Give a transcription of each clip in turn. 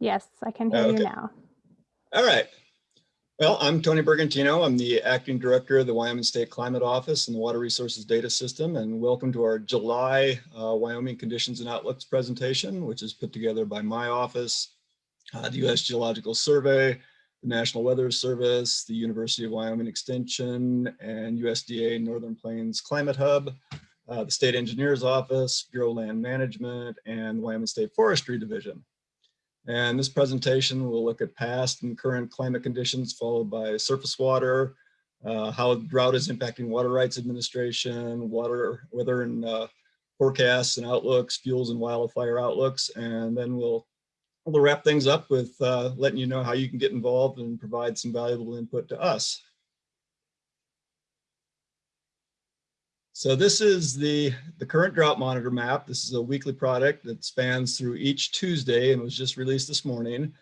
Yes, I can hear Okay. you now. All right. Well, I'm Tony Bergantino. I'm the acting director of the Wyoming State Climate Office and the Water Resources Data System. And welcome to our July uh, Wyoming Conditions and Outlooks presentation, which is put together by my office, uh, the U.S. Geological Survey, the National Weather Service, the University of Wyoming Extension, and USDA Northern Plains Climate Hub, uh, the State Engineer's Office, Bureau of Land Management, and Wyoming State Forestry Division. And this presentation will look at past and current climate conditions followed by surface water, uh, how drought is impacting water rights administration, water, weather and uh, forecasts and outlooks, fuels and wildfire outlooks. And then we'll, we'll wrap things up with uh, letting you know how you can get involved and provide some valuable input to us. So this is the, the current drought monitor map. This is a weekly product that spans through each Tuesday and was just released this morning.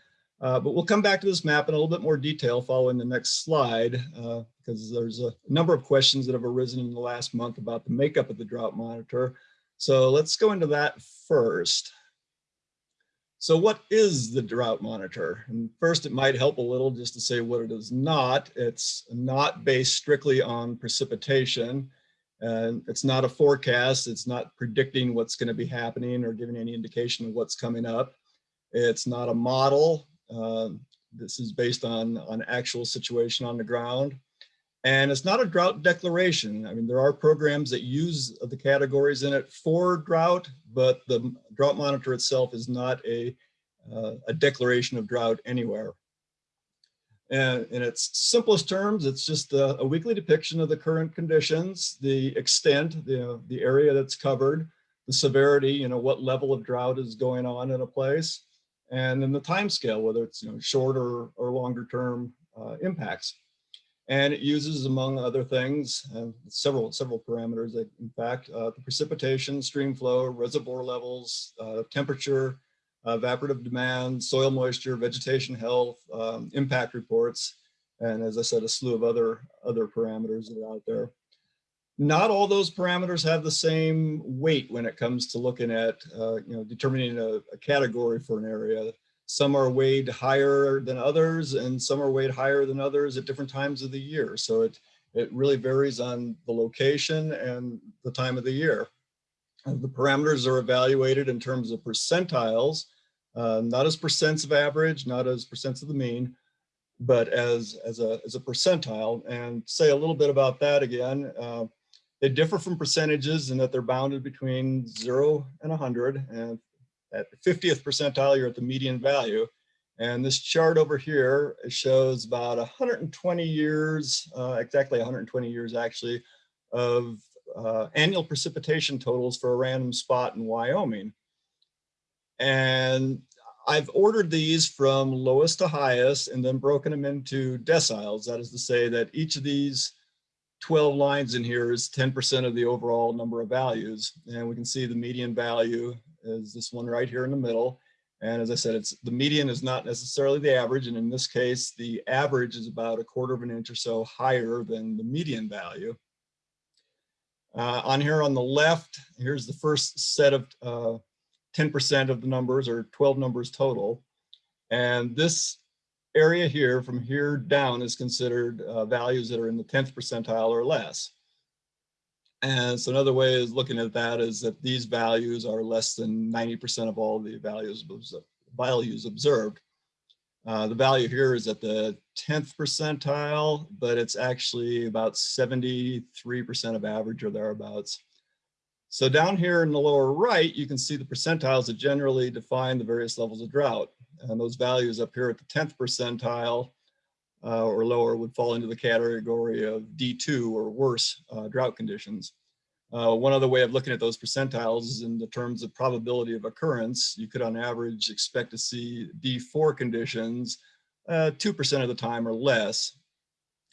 Uh, but we'll come back to this map in a little bit more detail following the next slide, uh, because there's a number of questions that have arisen in the last month about the makeup of the drought monitor. So let's go into that first. So what is the drought monitor? And first, it might help a little just to say what it is not. It's not based strictly on precipitation. And it's not a forecast. It's not predicting what's going to be happening or giving any indication of what's coming up. It's not a model. Uh, this is based on, on actual situation on the ground. And it's not a drought declaration. I mean, there are programs that use the categories in it for drought, but the drought monitor itself is not a, uh, a declaration of drought anywhere. And in its simplest terms, it's just a, a, weekly depiction of the current conditions, the extent, the, the area that's covered, the severity, you know, what level of drought is going on in a place, and then the time scale, whether it's you know, shorter or longer term uh, impacts. And it uses, among other things, uh, several several parameters. In fact, uh, the precipitation, stream flow, reservoir levels, uh, temperature, uh, evaporative demand, soil moisture, vegetation health, um, impact reports, and as I said, a slew of other, other parameters that are out there. Not all those parameters have the same weight when it comes to looking at, uh, you know, determining a, a category for an area. Some are weighed higher than others, and some are weighed higher than others at different times of the year. So it, it really varies on the location and the time of the year. The parameters are evaluated in terms of percentiles, uh, not as percents of average, not as percents of the mean, but as, as, a, as a percentile. And say a little bit about that again. Uh, they differ from percentages in that they're bounded between zero and 100. And at the 50th percentile, you're at the median value. And this chart over here shows about 120 years, uh, exactly 120 years actually, of uh, annual precipitation totals for a random spot in Wyoming. And I've ordered these from lowest to highest and then broken them into deciles. That is to say that each of these 12 lines in here is 10% of the overall number of values. And we can see the median value is this one right here in the middle. And as I said, it's the median is not necessarily the average. And in this case, the average is about a quarter of an inch or so higher than the median value. Uh, on here on the left, here's the first set of 10% uh, of the numbers or 12 numbers total. And this area here from here down is considered uh, values that are in the 10th percentile or less. And so another way is looking at that is that these values are less than 90% of all the values, values observed. Uh, the value here is at the 10th percentile, but it's actually about 73% of average or thereabouts. So down here in the lower right, you can see the percentiles that generally define the various levels of drought. And those values up here at the 10th percentile uh, or lower would fall into the category of D2 or worse uh, drought conditions. Uh, one other way of looking at those percentiles is in the terms of probability of occurrence. You could on average expect to see D4 conditions 2% uh, of the time or less.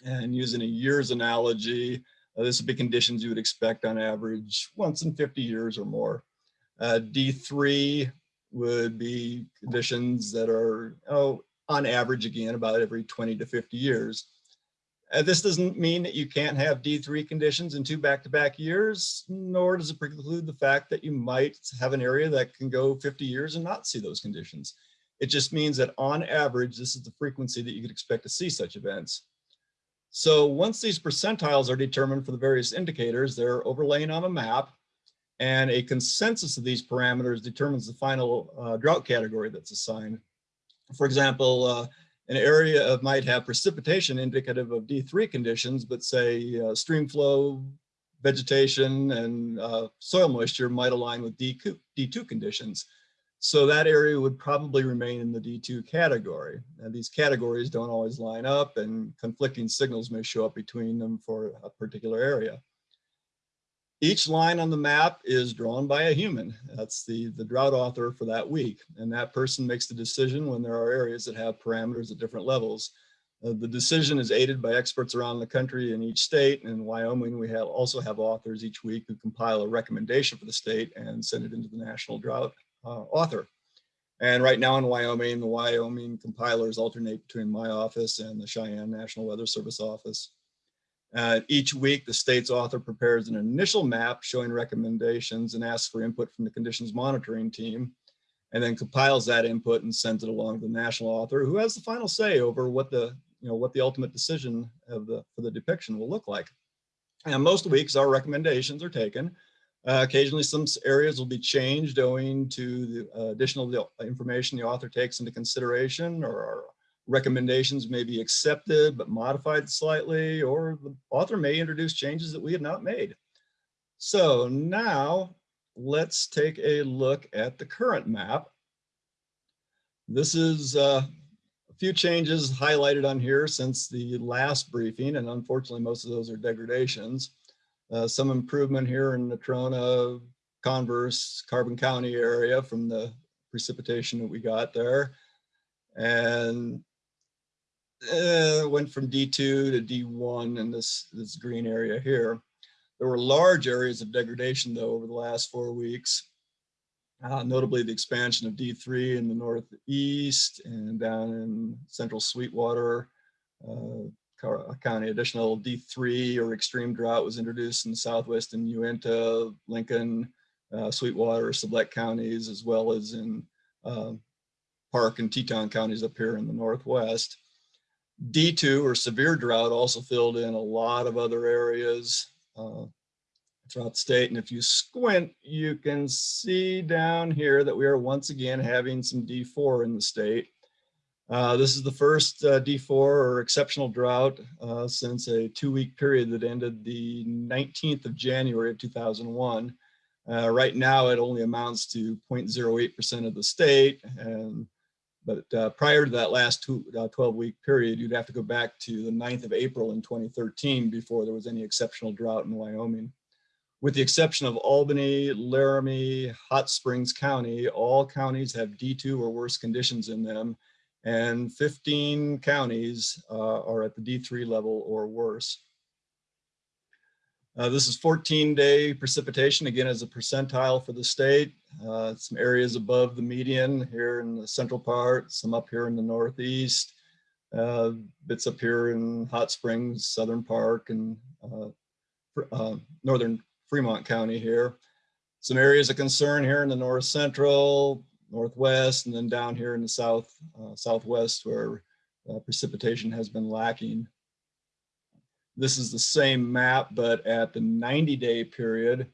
And using a year's analogy, uh, this would be conditions you would expect on average once in 50 years or more. Uh, D3 would be conditions that are, oh, on average, again, about every 20 to 50 years. Uh, this doesn't mean that you can't have D3 conditions in two back-to-back -back years, nor does it preclude the fact that you might have an area that can go 50 years and not see those conditions. It just means that on average, this is the frequency that you could expect to see such events. So once these percentiles are determined for the various indicators, they're overlaying on a map and a consensus of these parameters determines the final uh, drought category that's assigned. For example, uh, an area of might have precipitation indicative of D3 conditions, but say uh, stream flow, vegetation, and uh, soil moisture might align with D2, D2 conditions. So that area would probably remain in the D2 category. And these categories don't always line up and conflicting signals may show up between them for a particular area. Each line on the map is drawn by a human. That's the, the drought author for that week. And that person makes the decision when there are areas that have parameters at different levels. Uh, the decision is aided by experts around the country in each state. In Wyoming, we have also have authors each week who compile a recommendation for the state and send it into the National Drought Author. And right now in Wyoming, the Wyoming compilers alternate between my office and the Cheyenne National Weather Service office. Uh, each week, the state's author prepares an initial map showing recommendations and asks for input from the conditions monitoring team, and then compiles that input and sends it along to the national author who has the final say over what the, you know, what the ultimate decision of the, for the depiction will look like. And most weeks, our recommendations are taken. Uh, occasionally, some areas will be changed owing to the uh, additional information the author takes into consideration or our recommendations may be accepted but modified slightly, or the author may introduce changes that we had not made. So now let's take a look at the current map. This is uh, a few changes highlighted on here since the last briefing, and unfortunately most of those are degradations. Uh, some improvement here in Natrona, Converse, Carbon County area from the precipitation that we got there. And uh, went from D2 to D1 in this, this green area here. There were large areas of degradation though over the last four weeks, uh, notably the expansion of D3 in the northeast and down in central Sweetwater uh, County. Additional D3 or extreme drought was introduced in southwest in Uinta, Lincoln, uh, Sweetwater, Sublette counties, as well as in uh, Park and Teton counties up here in the northwest. D2 or severe drought also filled in a lot of other areas uh, throughout the state. And if you squint, you can see down here that we are once again having some D4 in the state. Uh, this is the first uh, D4 or exceptional drought uh, since a two-week period that ended the 19th of January of 2001. Uh, right now, it only amounts to 0.08% of the state, and but uh, prior to that last uh, 12 week period, you'd have to go back to the 9th of April in 2013 before there was any exceptional drought in Wyoming. With the exception of Albany, Laramie, Hot Springs County, all counties have D2 or worse conditions in them, and 15 counties uh, are at the D3 level or worse. Uh, this is 14 day precipitation, again, as a percentile for the state. Uh, some areas above the median here in the central part, some up here in the northeast, uh, bits up here in Hot Springs, Southern Park, and uh, uh, northern Fremont County here. Some areas of concern here in the north central, northwest, and then down here in the south uh, southwest where precipitation has been lacking. This is the same map, but at the 90 day period.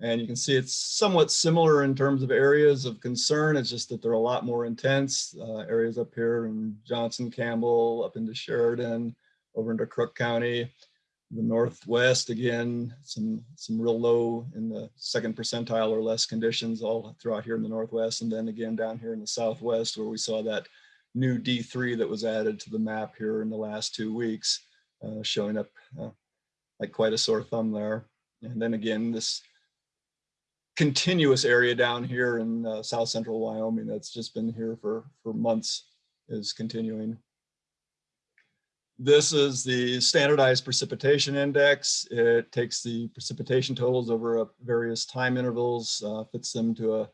And you can see it's somewhat similar in terms of areas of concern. It's just that they're a lot more intense. Uh, areas up here in Johnson, Campbell, up into Sheridan, over into Crook County. The Northwest, again, some, some real low in the second percentile or less conditions all throughout here in the Northwest. And then again down here in the Southwest where we saw that new D3 that was added to the map here in the last two weeks. Uh, showing up uh, like quite a sore thumb there. And then again, this continuous area down here in uh, south central Wyoming that's just been here for, for months is continuing. This is the standardized precipitation index. It takes the precipitation totals over various time intervals, uh, fits them to a,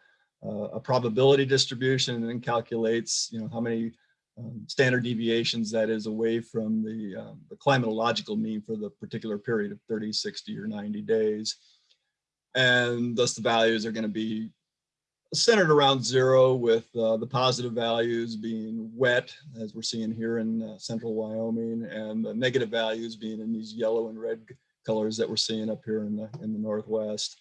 a probability distribution and then calculates, you know, how many um, standard deviations that is away from the, um, the climatological mean for the particular period of 30, 60, or 90 days. And thus the values are going to be centered around zero with uh, the positive values being wet, as we're seeing here in uh, central Wyoming, and the negative values being in these yellow and red colors that we're seeing up here in the, in the Northwest.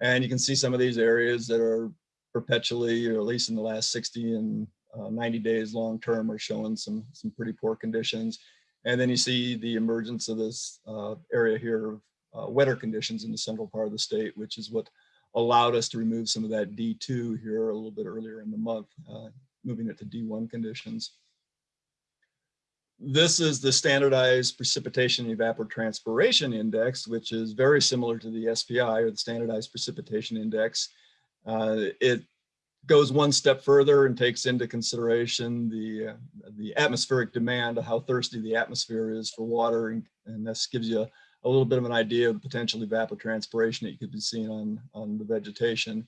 And you can see some of these areas that are perpetually, or at least in the last 60 and uh, 90 days long term are showing some, some pretty poor conditions. And then you see the emergence of this uh, area here of uh, wetter conditions in the central part of the state, which is what allowed us to remove some of that D2 here a little bit earlier in the month, uh, moving it to D1 conditions. This is the standardized precipitation evapotranspiration index, which is very similar to the SPI or the standardized precipitation index. Uh, it goes one step further and takes into consideration the, uh, the atmospheric demand, of how thirsty the atmosphere is for water. And, and this gives you a, a little bit of an idea of the potential evapotranspiration that you could be seeing on, on the vegetation.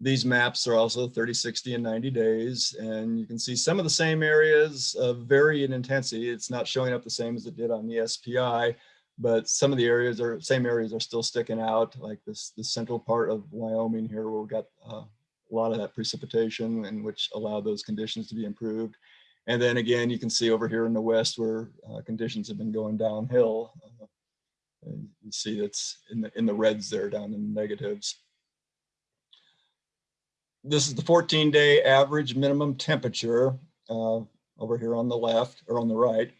These maps are also 30, 60, and 90 days, and you can see some of the same areas of vary in intensity. It's not showing up the same as it did on the SPI, but some of the areas are same areas are still sticking out, like this the central part of Wyoming here, where we got uh, a lot of that precipitation and which allowed those conditions to be improved. And then again, you can see over here in the west where uh, conditions have been going downhill. Uh, you see that's in the in the reds there down in the negatives this is the 14 day average minimum temperature uh, over here on the left or on the right.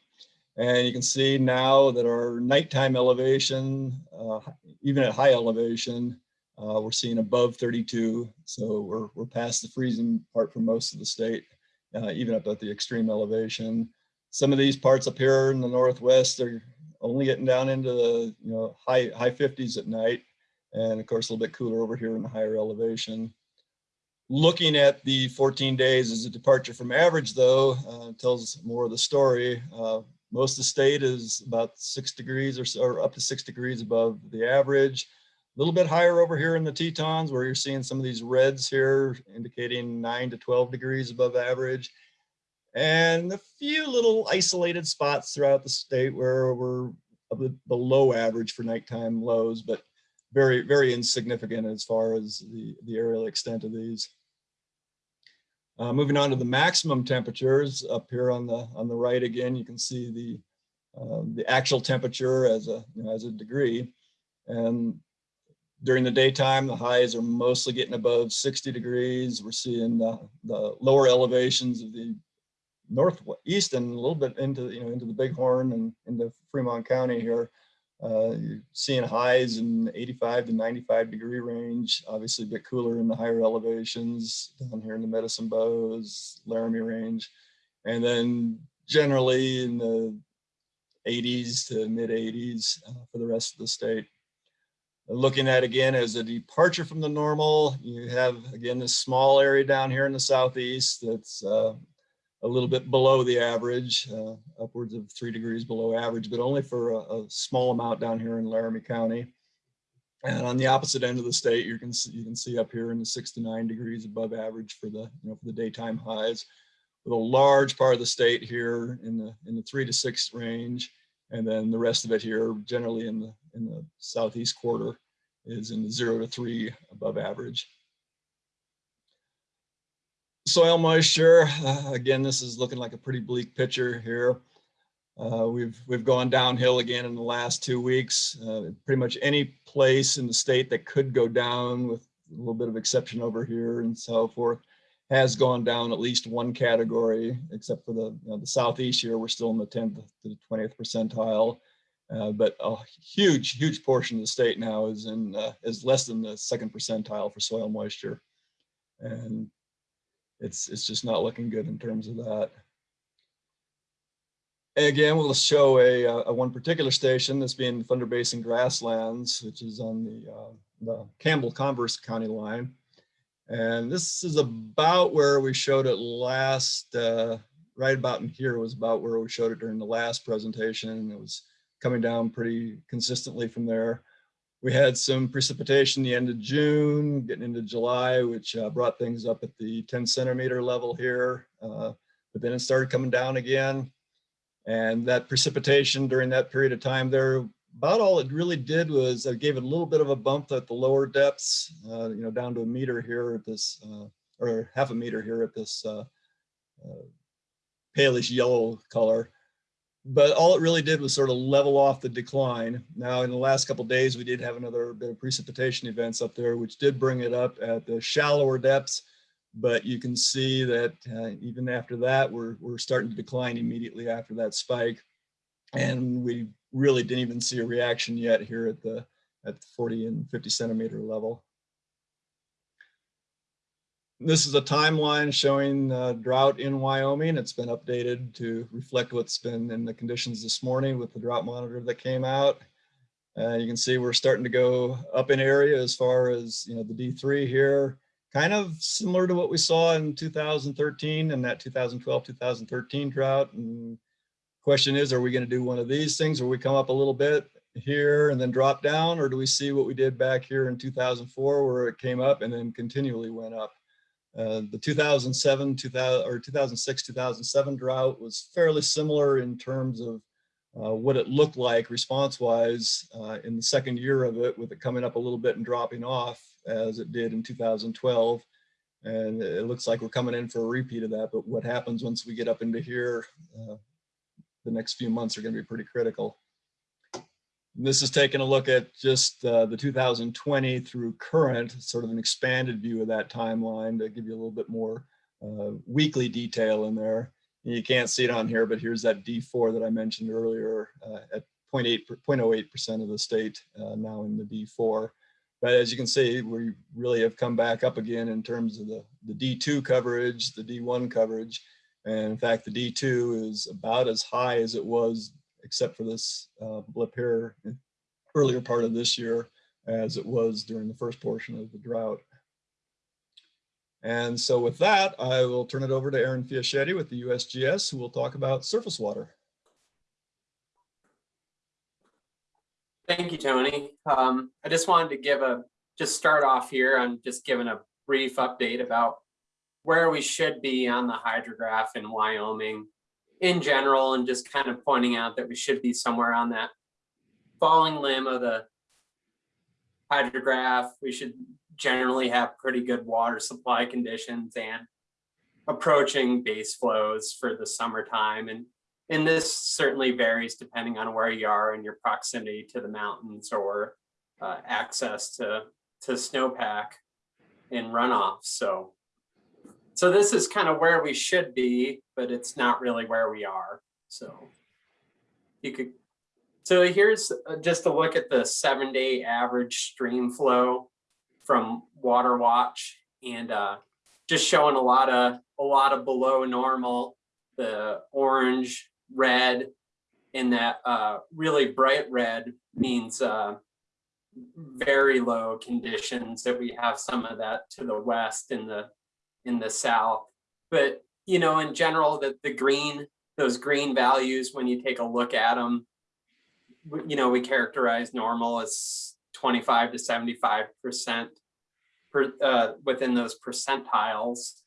And you can see now that our nighttime elevation, uh, even at high elevation, uh, we're seeing above 32. So we're, we're past the freezing part for most of the state, uh, even up at the extreme elevation. Some of these parts up here in the Northwest are only getting down into the you know high, high 50s at night. And of course, a little bit cooler over here in the higher elevation. Looking at the 14 days as a departure from average, though, uh, tells more of the story. Uh, most of the state is about six degrees or, so, or up to six degrees above the average. A little bit higher over here in the Tetons where you're seeing some of these reds here indicating 9 to 12 degrees above average. And a few little isolated spots throughout the state where we're below average for nighttime lows, but very, very insignificant as far as the, the areal extent of these. Uh, moving on to the maximum temperatures up here on the on the right again, you can see the uh, the actual temperature as a you know, as a degree, and during the daytime the highs are mostly getting above 60 degrees. We're seeing the, the lower elevations of the northeast and a little bit into you know into the Bighorn and into Fremont County here uh, you're seeing highs in 85 to 95 degree range, obviously a bit cooler in the higher elevations down here in the Medicine Bows, Laramie range, and then generally in the 80s to mid 80s uh, for the rest of the state. Looking at again as a departure from the normal, you have again this small area down here in the southeast that's uh, a little bit below the average, uh, upwards of three degrees below average, but only for a, a, small amount down here in Laramie County. And on the opposite end of the state, you can see, you can see up here in the six to nine degrees above average for the you know for the daytime highs, with a large part of the state here in the in the three to six range, and then the rest of it here generally in the in the southeast quarter is in the zero to three above average soil moisture, uh, again, this is looking like a pretty bleak picture here. Uh, we've we've gone downhill again in the last two weeks. Uh, pretty much any place in the state that could go down, with a little bit of exception over here and so forth, has gone down at least one category, except for the you know, the southeast here. We're still in the 10th to the 20th percentile, uh, but a huge huge portion of the state now is in uh, is less than the second percentile for soil moisture, and it's it's just not looking good in terms of that. Again, we'll show a, a one particular station, this being Thunder Basin Grasslands, which is on the, uh, the Campbell-Converse County line. And this is about where we showed it last, uh, right about in here was about where we showed it during the last presentation. It was coming down pretty consistently from there. We had some precipitation the end of June, getting into July, which uh, brought things up at the 10 centimeter level here. Uh, but then it started coming down again. And that precipitation during that period of time there, about all it really did was it gave it a little bit of a bump at the lower depths, uh, you know, down to a meter here at this uh, or half a meter here at this uh, uh, palish yellow color. But all it really did was sort of level off the decline. Now, in the last couple days, we did have another bit of precipitation events up there, which did bring it up at the shallower depths. But you can see that uh, even after that, we're, we're starting to decline immediately after that spike. And we really didn't even see a reaction yet here at the at 40 and 50 centimeter level. This is a timeline showing uh, drought in Wyoming. It's been updated to reflect what's been in the conditions this morning with the drought monitor that came out. Uh, you can see we're starting to go up in area as far as you know the D3 here, kind of similar to what we saw in 2013 and that 2012-2013 drought. And question is, are we going to do one of these things where we come up a little bit here and then drop down, or do we see what we did back here in 2004 where it came up and then continually went up? Uh, the 2007, 2000, or 2006, 2007 drought was fairly similar in terms of uh, what it looked like response-wise uh, in the second year of it, with it coming up a little bit and dropping off as it did in 2012. And it looks like we're coming in for a repeat of that. But what happens once we get up into here, uh, the next few months are going to be pretty critical. This is taking a look at just uh, the 2020 through current, sort of an expanded view of that timeline to give you a little bit more uh, weekly detail in there. You can't see it on here, but here's that D4 that I mentioned earlier uh, at 0.08% of the state uh, now in the D4. But as you can see, we really have come back up again in terms of the, the D2 coverage, the D1 coverage. And in fact, the D2 is about as high as it was except for this uh, blip here earlier part of this year as it was during the first portion of the drought. And so with that, I will turn it over to Aaron Fiaschetti with the USGS, who will talk about surface water. Thank you, Tony. Um, I just wanted to give a, just start off here on just giving a brief update about where we should be on the hydrograph in Wyoming in general and just kind of pointing out that we should be somewhere on that falling limb of the hydrograph. We should generally have pretty good water supply conditions and approaching base flows for the summertime. And, and this certainly varies depending on where you are and your proximity to the mountains or uh, access to, to snowpack and runoff. So so this is kind of where we should be, but it's not really where we are. So you could, so here's uh, just a look at the seven day average stream flow from Water Watch and uh, just showing a lot of, a lot of below normal, the orange, red, and that uh, really bright red means uh, very low conditions that we have some of that to the west in the in the south. But, you know, in general, the, the green, those green values, when you take a look at them, you know, we characterize normal as 25 to 75% per, uh, within those percentiles.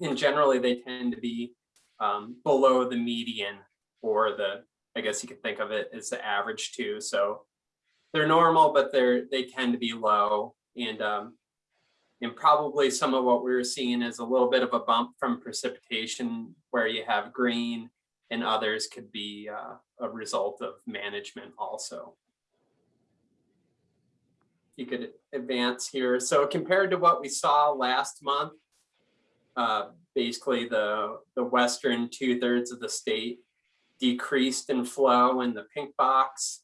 And generally, they tend to be um, below the median or the, I guess you could think of it as the average too. So they're normal, but they're, they tend to be low. And um, and probably some of what we are seeing is a little bit of a bump from precipitation where you have green and others could be uh, a result of management also. You could advance here. So compared to what we saw last month, uh, basically the, the western two thirds of the state decreased in flow in the pink box.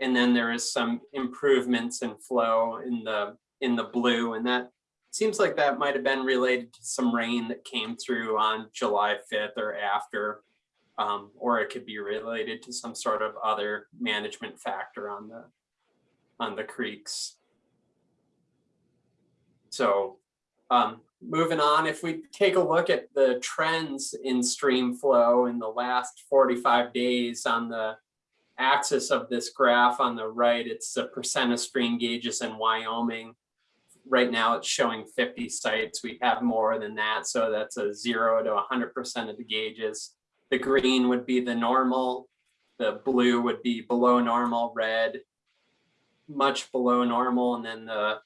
And then there is some improvements in flow in the in the blue and that seems like that might have been related to some rain that came through on July 5th or after, um, or it could be related to some sort of other management factor on the on the creeks. So um, moving on, if we take a look at the trends in stream flow in the last 45 days on the axis of this graph on the right, it's the percent of stream gauges in Wyoming right now it's showing 50 sites. We have more than that. So that's a zero to 100% of the gauges. The green would be the normal. The blue would be below normal, red, much below normal. And then the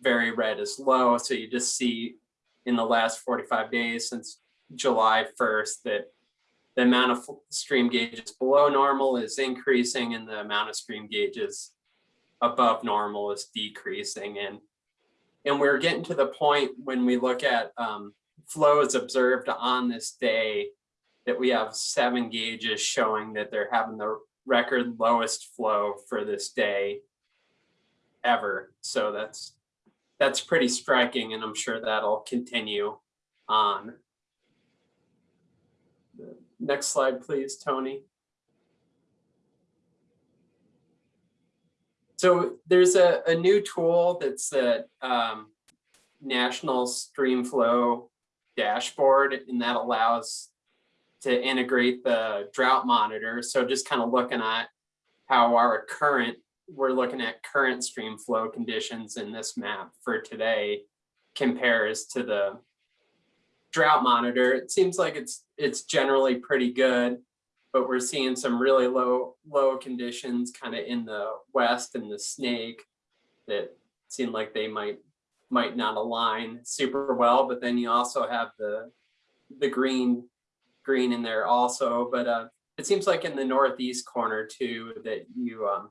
very red is low. So you just see in the last 45 days since July 1st that the amount of stream gauges below normal is increasing and the amount of stream gauges above normal is decreasing. And, and we're getting to the point when we look at um, flows observed on this day that we have seven gauges showing that they're having the record lowest flow for this day ever. So that's that's pretty striking and I'm sure that'll continue on. Next slide, please, Tony. So there's a, a new tool that's the um, National Streamflow dashboard and that allows to integrate the drought monitor. So just kind of looking at how our current, we're looking at current stream flow conditions in this map for today compares to the drought monitor. It seems like it's it's generally pretty good, but we're seeing some really low low conditions kind of in the west and the snake that seem like they might might not align super well. But then you also have the the green green in there also, but uh, it seems like in the northeast corner too that you um,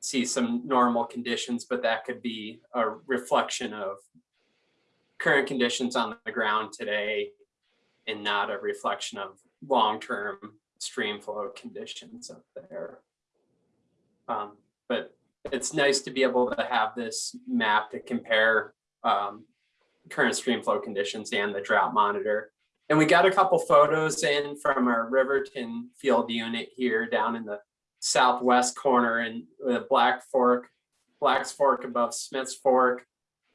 see some normal conditions, but that could be a reflection of current conditions on the ground today and not a reflection of long-term stream flow conditions up there. Um, but it's nice to be able to have this map to compare um, current stream flow conditions and the drought monitor. And we got a couple photos in from our Riverton field unit here down in the southwest corner and the Black Fork, Black's Fork above Smith's Fork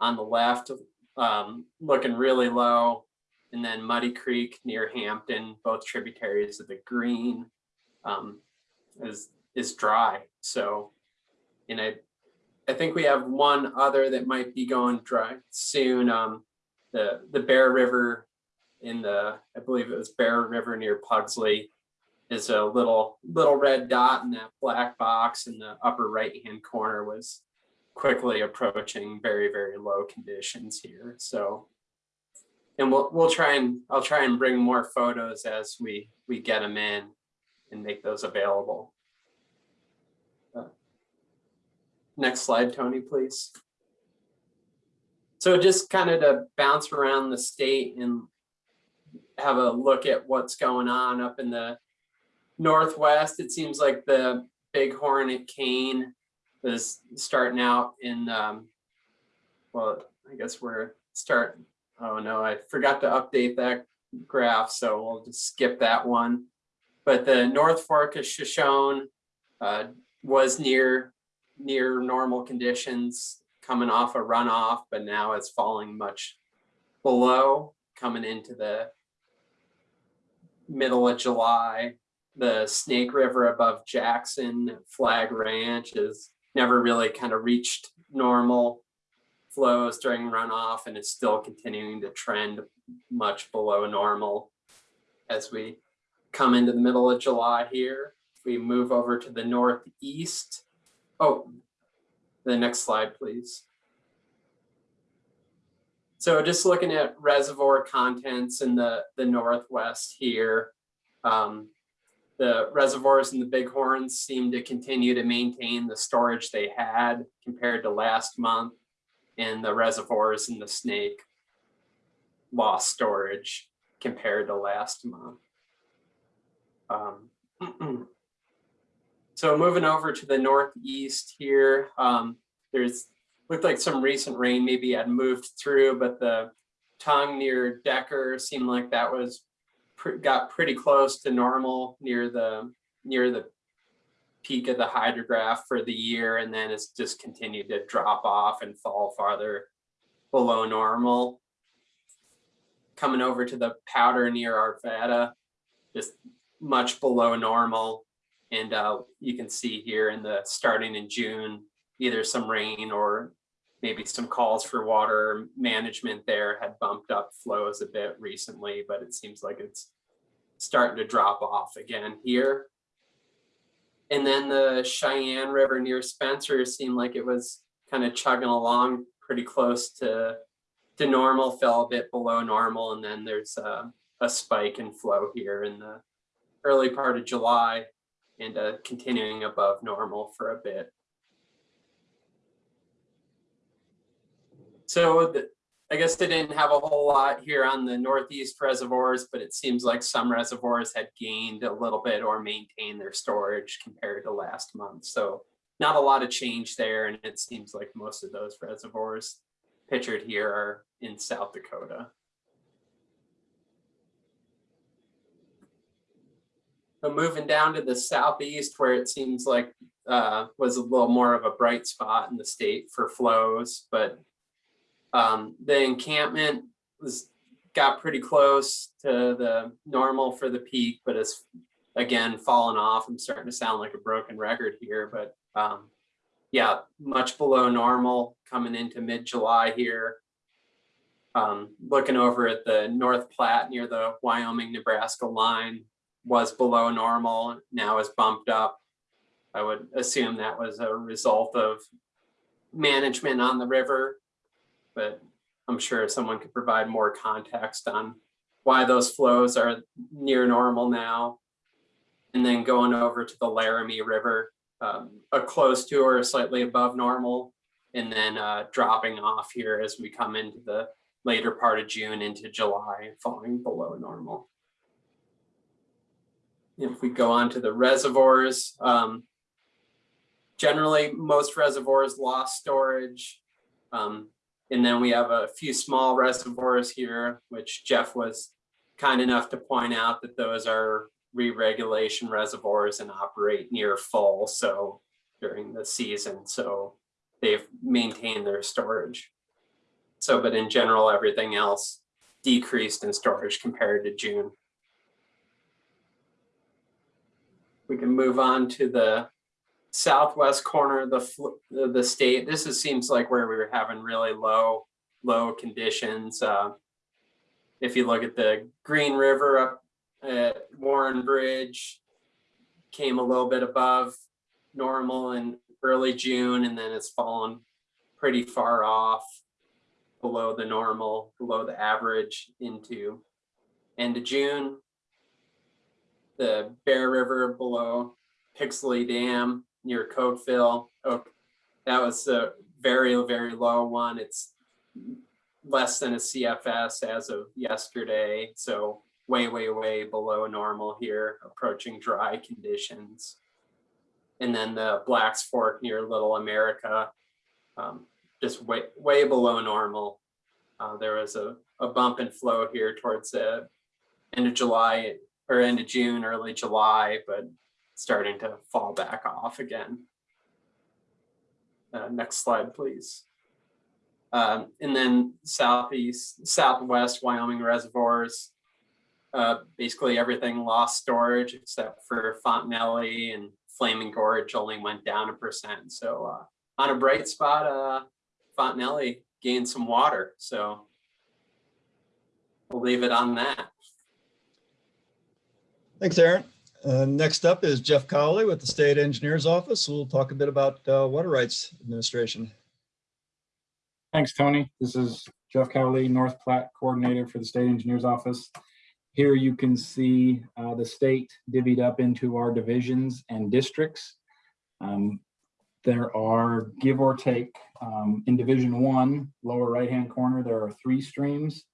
on the left, um, looking really low. And then Muddy Creek near Hampton, both tributaries of the Green um, is, is dry. So, and I, I think we have one other that might be going dry soon. Um, the, the Bear River in the, I believe it was Bear River near Pugsley is a little little red dot in that black box in the upper right hand corner was quickly approaching very very low conditions here so and we'll we'll try and I'll try and bring more photos as we we get them in and make those available uh, next slide Tony please so just kind of to bounce around the state and have a look at what's going on up in the northwest. It seems like the bighorn at Kane is starting out in, um, well, I guess we're starting, oh no, I forgot to update that graph, so we'll just skip that one. But the North Fork of Shoshone uh, was near near normal conditions coming off a runoff, but now it's falling much below coming into the middle of July. The Snake River above Jackson Flagg Ranch has never really kind of reached normal flows during runoff and it's still continuing to trend much below normal as we come into the middle of July here. If we move over to the northeast, oh, the next slide, please. So just looking at reservoir contents in the, the Northwest here, um, the reservoirs in the Bighorns seem to continue to maintain the storage they had compared to last month and the reservoirs in the Snake lost storage compared to last month. Um, so moving over to the Northeast here, um, there's looked like some recent rain maybe had moved through, but the tongue near Decker seemed like that was got pretty close to normal near the near the peak of the hydrograph for the year, and then it's just continued to drop off and fall farther below normal. Coming over to the powder near Arvada, just much below normal. And uh, you can see here in the starting in June, either some rain or maybe some calls for water management there had bumped up flows a bit recently, but it seems like it's starting to drop off again here. And then the Cheyenne River near Spencer seemed like it was kind of chugging along pretty close to, to normal, fell a bit below normal, and then there's a, a spike in flow here in the early part of July and uh, continuing above normal for a bit. So I guess they didn't have a whole lot here on the northeast reservoirs, but it seems like some reservoirs had gained a little bit or maintained their storage compared to last month. So not a lot of change there, and it seems like most of those reservoirs pictured here are in South Dakota. But moving down to the southeast where it seems like uh, was a little more of a bright spot in the state for flows, but um, the encampment was got pretty close to the normal for the peak, but it's again fallen off. I'm starting to sound like a broken record here, but um, yeah, much below normal coming into mid-July here. Um, looking over at the North Platte near the Wyoming, Nebraska line was below normal, now is bumped up. I would assume that was a result of management on the river, but I'm sure someone could provide more context on why those flows are near normal now. And then going over to the Laramie River, um, a close to or slightly above normal, and then uh, dropping off here as we come into the later part of June into July, falling below normal. If we go on to the reservoirs, um, generally most reservoirs lost storage. Um, and then we have a few small reservoirs here, which Jeff was kind enough to point out that those are re-regulation reservoirs and operate near full. So during the season, so they've maintained their storage. So, but in general, everything else decreased in storage compared to June. We can move on to the southwest corner of the, the state. This is, seems like where we were having really low, low conditions. Uh, if you look at the Green River up at Warren Bridge, came a little bit above normal in early June, and then it's fallen pretty far off below the normal, below the average into end of June. The Bear River below Pixley Dam near Cokeville. Oh, that was a very, very low one. It's less than a CFS as of yesterday. So way, way, way below normal here, approaching dry conditions. And then the Blacks Fork near Little America, um, just way, way below normal. Uh, there was a, a bump in flow here towards the end of July or end of June, early July, but starting to fall back off again. Uh, next slide, please. Um, and then southeast, southwest Wyoming reservoirs, uh, basically everything lost storage except for Fontenelle and Flaming Gorge only went down a percent. So uh, on a bright spot, uh, gained some water. So we'll leave it on that. Thanks, Aaron. Uh, Next up is Jeff Cowley with the State Engineer's Office. We'll talk a bit about uh, Water Rights Administration. Thanks, Tony. This is Jeff Cowley, North Platte Coordinator for the State Engineer's Office. Here you can see uh, the state divvied up into our divisions and districts. Um, There are, give or take, um, in Division One, lower right-hand corner, there are three streams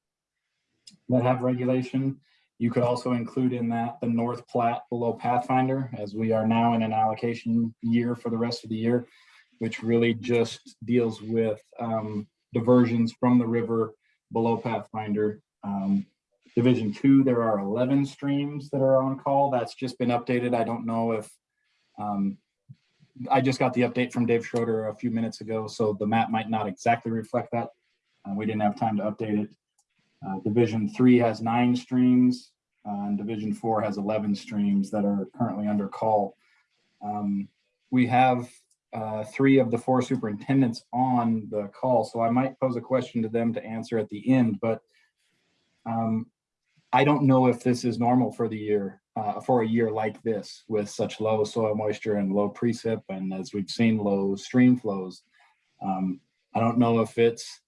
that have regulation. You could also include in that the North Platte below Pathfinder, as we are now in an allocation year for the rest of the year, which really just deals with um, diversions from the river below Pathfinder. Um, Division two, there are 11 streams that are on call. That's just been updated. I don't know if, um, I just got the update from Dave Schroeder a few minutes ago, so the map might not exactly reflect that. Uh, we didn't have time to update it. Uh, Division three has nine streams, uh, and Division four has 11 streams that are currently under call. Um, we have uh, three of the four superintendents on the call, so I might pose a question to them to answer at the end, but um, I don't know if this is normal for the year, uh, for a year like this with such low soil moisture and low precip, and as we've seen, low stream flows. Um, I don't know if it's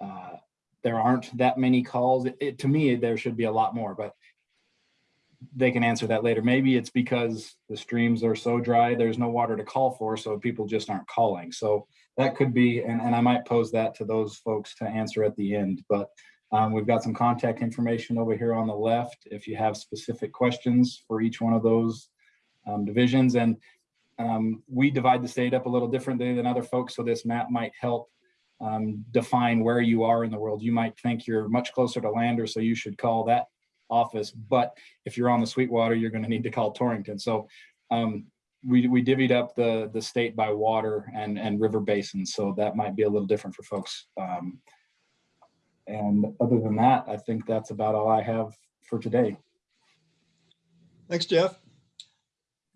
uh, there aren't that many calls. It, it- to me, there should be a lot more, but they can answer that later. Maybe it's because the streams are so dry, there's no water to call for, so people just aren't calling. So that could be, and, and I might pose that to those folks to answer at the end, but um, we've got some contact information over here on the left if you have specific questions for each one of those um, divisions. And um, we divide the state up a little differently than other folks, so this map might help um, define where you are in the world. You might think you're much closer to Lander, so you should call that office. But if you're on the Sweetwater, you're going to need to call Torrington. So um, we, we divvied up the, the state by water and, and river basins. So that might be a little different for folks. Um, and other than that, I think that's about all I have for today. Thanks, Jeff.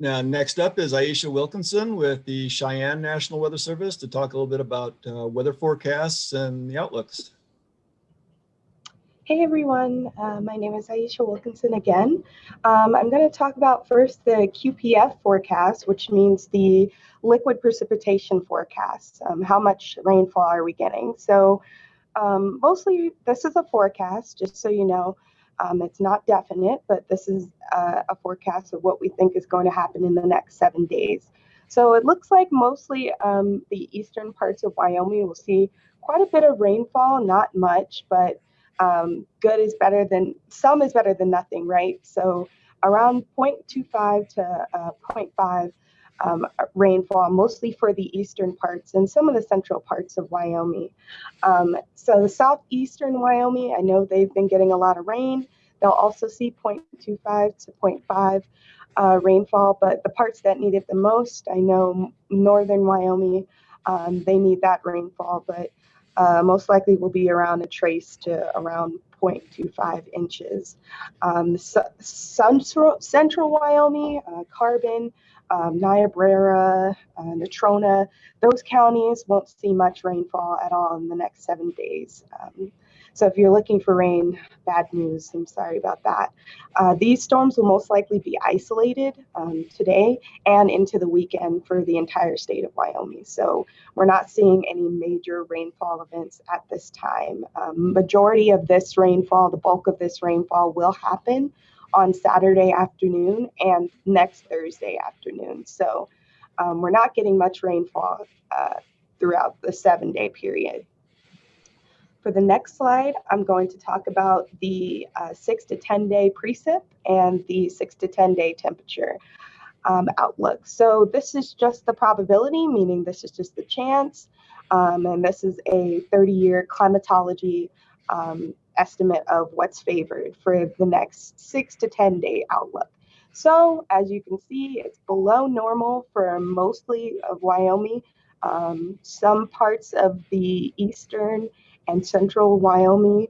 Now, next up is Aisha Wilkinson with the Cheyenne National Weather Service to talk a little bit about uh, weather forecasts and the outlooks. Hey everyone, uh, my name is Aisha Wilkinson again. Um, I'm going to talk about first the QPF forecast, which means the liquid precipitation forecast. Um, how much rainfall are we getting? So um, mostly this is a forecast, just so you know. Um, it's not definite, but this is uh, a forecast of what we think is going to happen in the next seven days. So it looks like mostly um, the eastern parts of Wyoming will see quite a bit of rainfall, not much, but um, good is better than some is better than nothing, right? So around 0.25 to uh, 0.5 um, rainfall, mostly for the eastern parts and some of the central parts of Wyoming. Um, so the southeastern Wyoming, I know they've been getting a lot of rain. They'll also see 0.25 to 0.5 uh, rainfall, but the parts that need it the most, I know northern Wyoming, um, they need that rainfall, but uh, most likely will be around a trace to around 0.25 inches. Um, central, central Wyoming, uh, Carbon, um, Niobrara, uh, Natrona, those counties won't see much rainfall at all in the next seven days. Um, so if you're looking for rain, bad news, I'm sorry about that. Uh, these storms will most likely be isolated um, today and into the weekend for the entire state of Wyoming. So we're not seeing any major rainfall events at this time. Um, majority of this rainfall, the bulk of this rainfall will happen on Saturday afternoon and next Thursday afternoon. So um, we're not getting much rainfall uh, throughout the seven day period. For the next slide, I'm going to talk about the uh, six to 10 day precip and the six to 10 day temperature um, outlook. So this is just the probability, meaning this is just the chance. Um, and this is a 30 year climatology um, estimate of what's favored for the next six to 10 day outlook. So as you can see, it's below normal for mostly of Wyoming. Um, some parts of the eastern and central Wyoming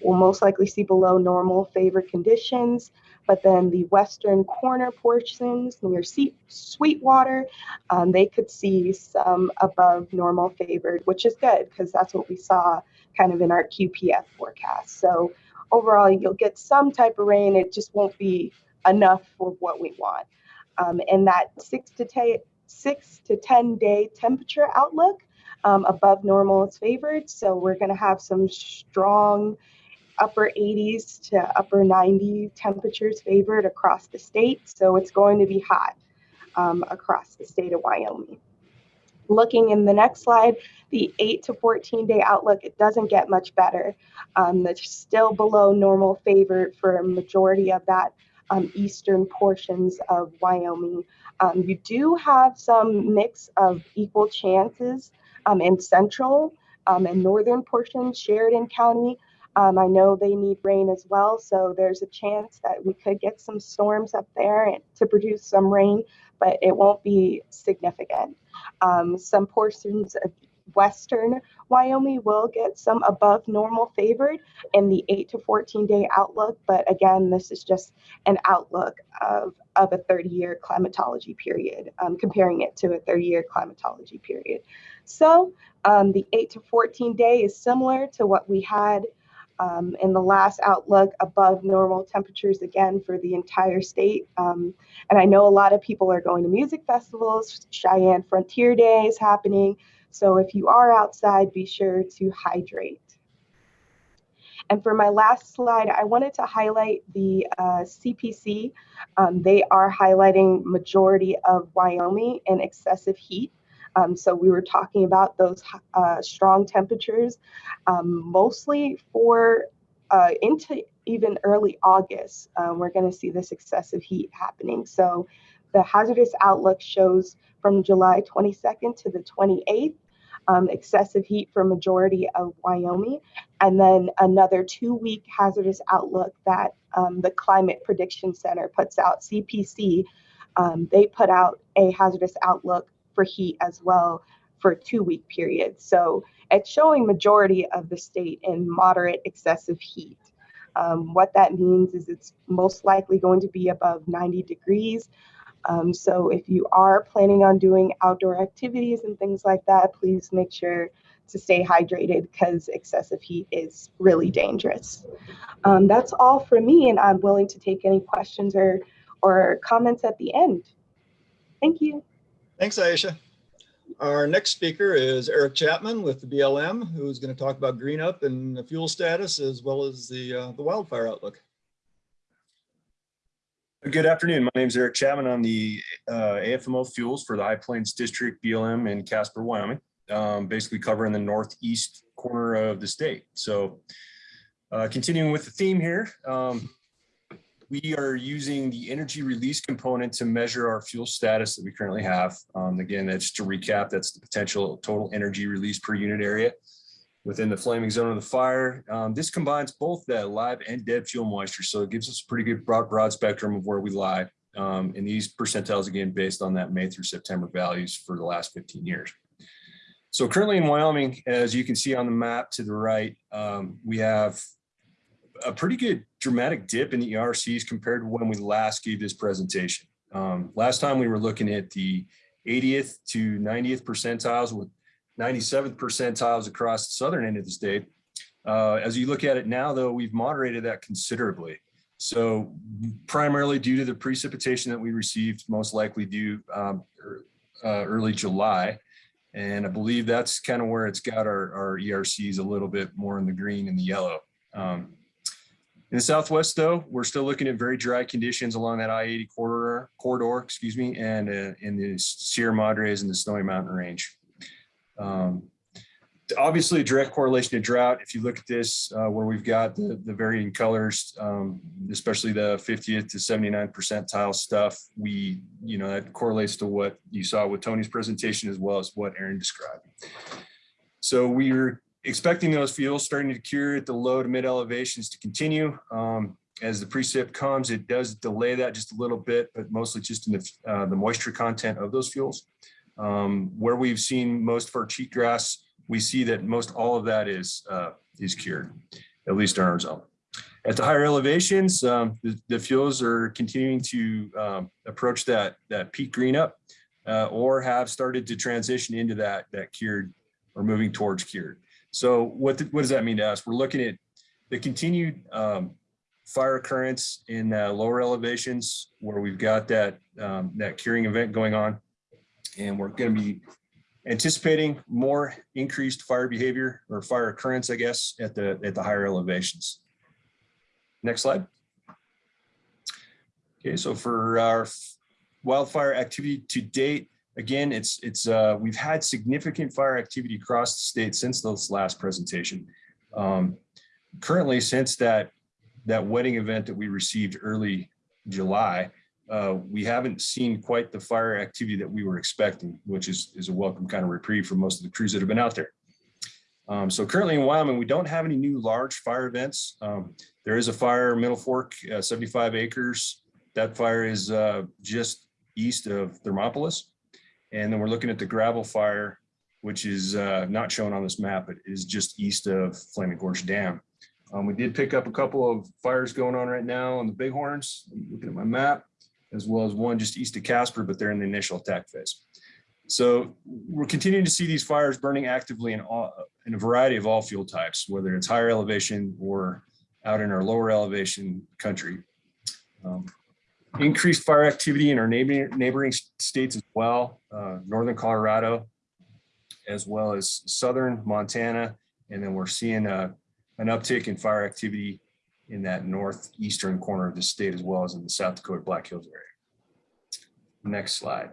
will most likely see below normal favored conditions. But then the western corner portions near Sweetwater, um, they could see some above normal favored, which is good because that's what we saw kind of in our QPF forecast. So overall, you'll get some type of rain. It just won't be enough for what we want. Um, and that six to ten, six to 10 day temperature outlook um, above normal is favored. So we're going to have some strong upper 80s to upper 90 temperatures favored across the state. So it's going to be hot um, across the state of Wyoming. Looking in the next slide, the 8 to 14 day outlook, it doesn't get much better. Um, it's still below normal favored for a majority of that um, eastern portions of Wyoming. Um, you do have some mix of equal chances um, in central um, and northern portions, Sheridan County. Um, I know they need rain as well, so there's a chance that we could get some storms up there to produce some rain, but it won't be significant. Um, some portions of western Wyoming will get some above normal favored in the 8 to 14 day outlook, but again, this is just an outlook of, of a 30 year climatology period, um, comparing it to a 30 year climatology period. So um, the 8 to 14 day is similar to what we had um, in the last outlook above normal temperatures again for the entire state. Um, and I know a lot of people are going to music festivals. Cheyenne Frontier Day is happening. So if you are outside, be sure to hydrate. And for my last slide, I wanted to highlight the uh, CPC. Um, they are highlighting majority of Wyoming in excessive heat. Um, so we were talking about those uh, strong temperatures, um, mostly for uh, into even early August. Um, we're going to see this excessive heat happening. So the hazardous outlook shows from July 22nd to the 28th, um, excessive heat for majority of Wyoming, and then another two-week hazardous outlook that um, the Climate Prediction Center puts out, CPC. Um, they put out a hazardous outlook for heat as well for a two-week period. So it's showing majority of the state in moderate excessive heat. Um, what that means is it's most likely going to be above 90 degrees. Um, so if you are planning on doing outdoor activities and things like that, please make sure to stay hydrated because excessive heat is really dangerous. Um, that's all for me, and I'm willing to take any questions or, or comments at the end. Thank you. Thanks, Aisha. Our next speaker is Eric Chapman with the BLM, who's going to talk about green up and the fuel status as well as the, uh, the wildfire outlook. Good afternoon. My name is Eric Chapman. I'm the uh, AFMO Fuels for the High Plains District BLM in Casper, Wyoming, um, basically covering the northeast corner of the state. So uh, continuing with the theme here, um, we are using the energy release component to measure our fuel status that we currently have. Um, again, that's to recap, that's the potential total energy release per unit area within the flaming zone of the fire. Um, this combines both that live and dead fuel moisture. So it gives us a pretty good broad, broad spectrum of where we lie. Um, and these percentiles, again, based on that May through September values for the last 15 years. So currently in Wyoming, as you can see on the map to the right, um, we have a pretty good dramatic dip in the ERCs compared to when we last gave this presentation. Um, last time we were looking at the 80th to 90th percentiles with 97th percentiles across the southern end of the state. Uh, as you look at it now, though, we've moderated that considerably. So primarily due to the precipitation that we received, most likely due um, uh, early July. And I believe that's kind of where it's got our, our ERCs a little bit more in the green and the yellow. Um, in the Southwest, though, we're still looking at very dry conditions along that I-80 corridor, corridor, excuse me, and uh, in the Sierra Madres and the Snowy Mountain Range. Um, obviously a direct correlation to drought. If you look at this, uh, where we've got the, the varying colors, um, especially the 50th to 79 percentile stuff, we, you know, that correlates to what you saw with Tony's presentation as well as what Aaron described. So we're expecting those fuels starting to cure at the low to mid elevations to continue. Um, as the precip comes, it does delay that just a little bit, but mostly just in the, uh, the moisture content of those fuels. Um, where we've seen most of our cheatgrass, we see that most all of that is uh, is cured, at least in our zone. At the higher elevations, um, the, the, fuels are continuing to um, approach that that peak green up, uh, or have started to transition into that that cured or moving towards cured. So what the, what does that mean to us? We're looking at the continued um, fire occurrence in uh, lower elevations where we've got that um, that curing event going on and we're going to be anticipating more increased fire behavior or fire occurrence, I guess, at the at the higher elevations. Next slide. Okay, so for our wildfire activity to date, again, it's it's uh, we've had significant fire activity across the state since this last presentation. Um, currently, since that that wedding event that we received early July, uh, we haven't seen quite the fire activity that we were expecting, which is, is a welcome kind of reprieve for most of the crews that have been out there. Um, so currently in Wyoming, we don't have any new large fire events. Um, there is a fire, Middle Fork, uh, 75 acres. That fire is uh, just east of Thermopolis. And then we're looking at the gravel fire, which is uh, not shown on this map, but is just east of Flaming Gorge Dam. Um, we did pick up a couple of fires going on right now on the Bighorns. Looking at my map as well as one just east of Casper, but they're in the initial attack phase. So we're continuing to see these fires burning actively in, all, in a variety of all fuel types, whether it's higher elevation or out in our lower elevation country. Um, increased fire activity in our neighboring, neighboring states as well, uh, northern Colorado, as well as southern Montana. And then we're seeing uh, an uptick in fire activity in that northeastern corner of the state as well as in the South Dakota Black Hills area. Next slide.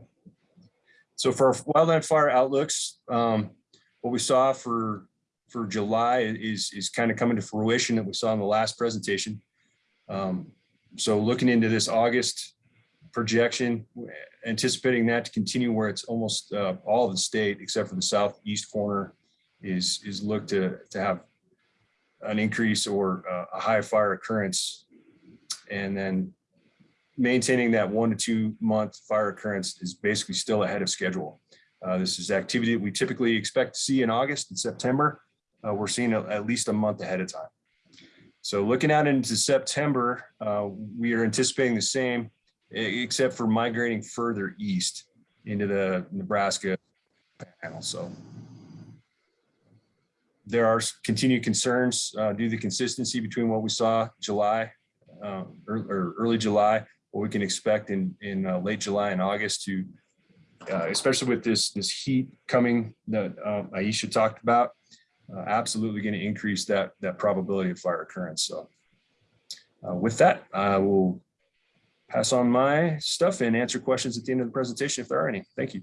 So for wildland fire outlooks, um, what we saw for, for July is, is kind of coming to fruition that we saw in the last presentation. Um, so looking into this August projection, anticipating that to continue where it's almost uh, all of the state except for the southeast corner is, is looked to, to have an increase or uh, a high fire occurrence. And then maintaining that one to two month fire occurrence is basically still ahead of schedule. Uh, This is activity that we typically expect to see in August and September. Uh, We're seeing it at least a month ahead of time. So looking out into September, uh, we are anticipating the same, except for migrating further east into the Nebraska panel. So there are continued concerns uh, due to the consistency between what we saw July uh, or, or early July, what we can expect in in uh, late July and August to, uh, especially with this this heat coming that uh, Aisha talked about, uh, absolutely going to increase that that probability of fire occurrence. So uh, with that, I will pass on my stuff and answer questions at the end of the presentation if there are any. Thank you.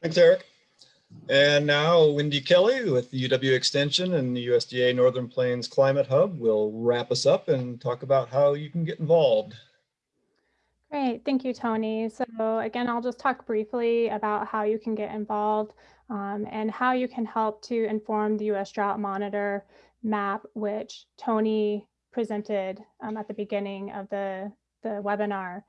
Thanks, Eric. And now Wendy Kelly with the UW Extension and the USDA Northern Plains Climate Hub will wrap us up and talk about how you can get involved. Great, thank you, Tony. So again, I'll just talk briefly about how you can get involved um, and how you can help to inform the US Drought Monitor map, which Tony presented um, at the beginning of the, the webinar.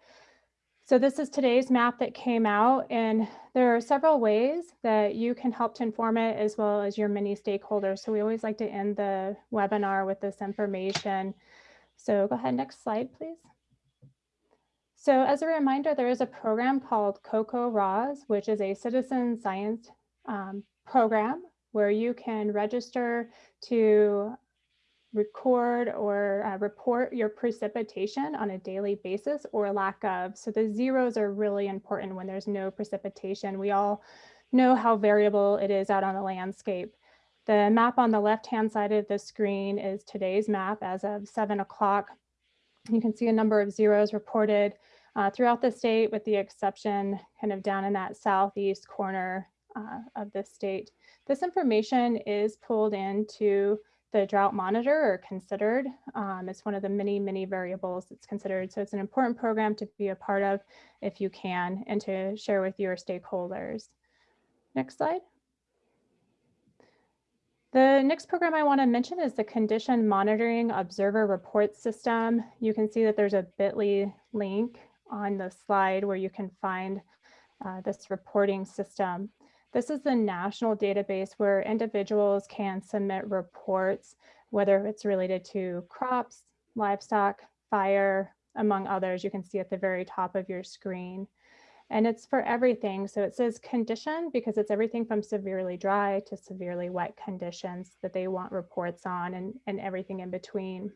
So this is today's map that came out and there are several ways that you can help to inform it as well as your many stakeholders. So we always like to end the webinar with this information. So go ahead, next slide, please. So as a reminder, there is a program called CoCoRaHS, which is a citizen science um, program where you can register to record or uh, report your precipitation on a daily basis or lack of. So the zeros are really important when there's no precipitation. We all know how variable it is out on the landscape. The map on the left-hand side of the screen is today's map as of seven o'clock. You can see a number of zeros reported uh, throughout the state with the exception kind of down in that southeast corner uh, of the state. This information is pulled into the drought monitor or considered. Um, it's one of the many, many variables that's considered. So it's an important program to be a part of if you can and to share with your stakeholders. Next slide. The next program I want to mention is the Condition Monitoring Observer Report System. You can see that there's a bit.ly link on the slide where you can find uh, this reporting system. This is the national database where individuals can submit reports, whether it's related to crops, livestock, fire, among others. You can see at the very top of your screen. And it's for everything. So it says condition because it's everything from severely dry to severely wet conditions that they want reports on and, and everything in between.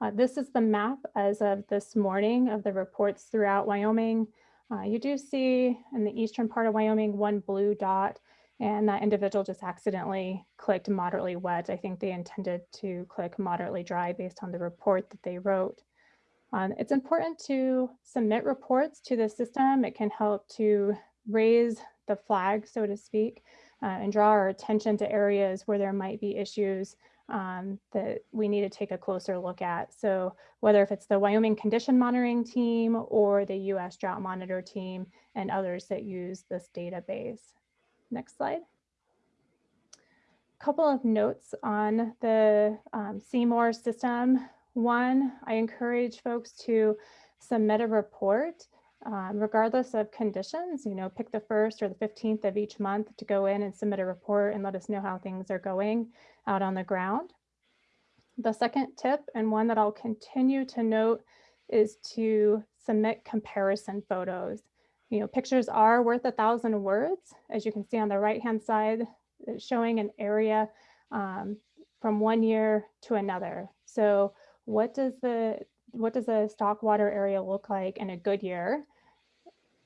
Uh, this is the map as of this morning of the reports throughout Wyoming. Uh, you do see in the eastern part of Wyoming one blue dot and that individual just accidentally clicked moderately wet. I think they intended to click moderately dry based on the report that they wrote. Um, it's important to submit reports to the system. It can help to raise the flag, so to speak, uh, and draw our attention to areas where there might be issues um, that we need to take a closer look at. So whether if it's the Wyoming Condition Monitoring Team or the US Drought Monitor Team and others that use this database. Next slide. A couple of notes on the um, CMOR system. One, I encourage folks to submit a report um, regardless of conditions, you know, pick the first or the 15th of each month to go in and submit a report and let us know how things are going out on the ground. The second tip, and one that I'll continue to note, is to submit comparison photos. You know, pictures are worth a thousand words, as you can see on the right-hand side, showing an area um, from one year to another. So what does the what does a stock water area look like in a good year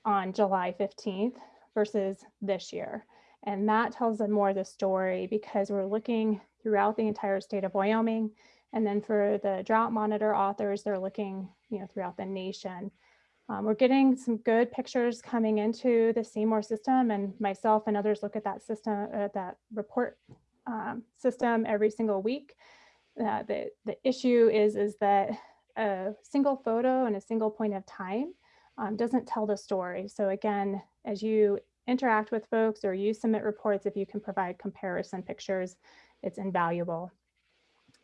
on July 15th versus this year? And that tells them more of the story because we're looking throughout the entire state of Wyoming. And then for the drought monitor authors, they're looking, you know, throughout the nation. Um, we're getting some good pictures coming into the CMOR system and myself and others look at that system, uh, that report um, system every single week. Uh, the, the issue is, is that a single photo and a single point of time um, doesn't tell the story. So again, as you interact with folks or you submit reports, if you can provide comparison pictures, it's invaluable.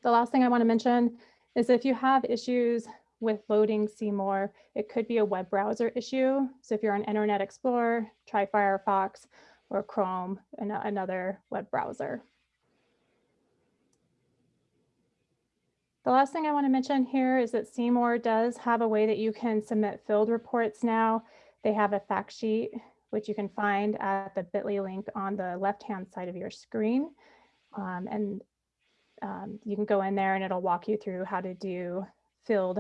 The last thing I want to mention is if you have issues with loading CMOR, it could be a web browser issue. So if you're on Internet Explorer, try Firefox or Chrome, another web browser. The last thing I want to mention here is that CMOR does have a way that you can submit filled reports now. They have a fact sheet, which you can find at the bit.ly link on the left-hand side of your screen. Um, and um, you can go in there and it'll walk you through how to do filled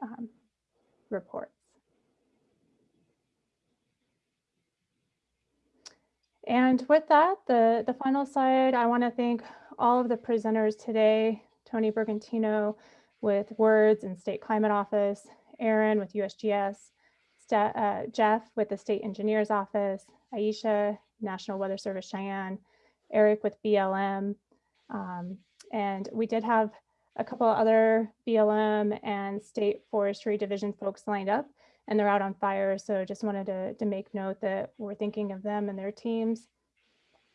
um, reports. And with that, the, the final slide, I want to thank all of the presenters today, Tony Bergantino with WRDS and State Climate Office, Aaron with USGS, uh, Jeff with the State Engineers Office, Aisha, National Weather Service Cheyenne, Eric with BLM. Um, and we did have a couple other BLM and State Forestry Division folks lined up and they're out on fire. So just wanted to, to make note that we're thinking of them and their teams.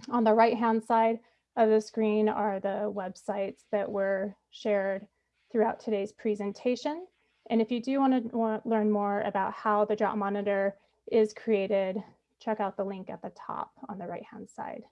On the right-hand side of the screen are the websites that were shared throughout today's presentation. And if you do want to learn more about how the drought monitor is created, check out the link at the top on the right-hand side.